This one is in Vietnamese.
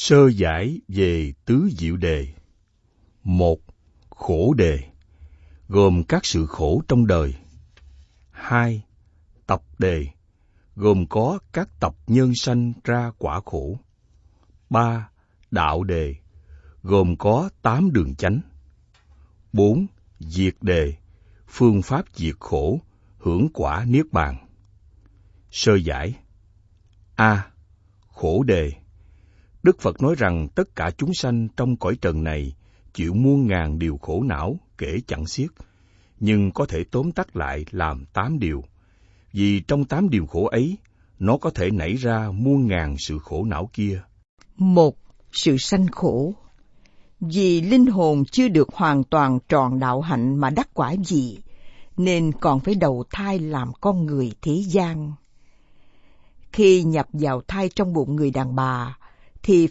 Sơ giải về tứ diệu đề. Một, khổ đề, gồm các sự khổ trong đời. Hai, tập đề, gồm có các tập nhân sanh ra quả khổ. Ba, đạo đề, gồm có tám đường chánh. Bốn, diệt đề, phương pháp diệt khổ, hưởng quả niết bàn. Sơ giải A. Khổ đề Đức Phật nói rằng tất cả chúng sanh trong cõi trần này chịu muôn ngàn điều khổ não kể chẳng xiết, nhưng có thể tóm tắt lại làm tám điều. Vì trong tám điều khổ ấy, nó có thể nảy ra muôn ngàn sự khổ não kia. Một, sự sanh khổ. Vì linh hồn chưa được hoàn toàn tròn đạo hạnh mà đắc quả gì, nên còn phải đầu thai làm con người thế gian. Khi nhập vào thai trong bụng người đàn bà, thì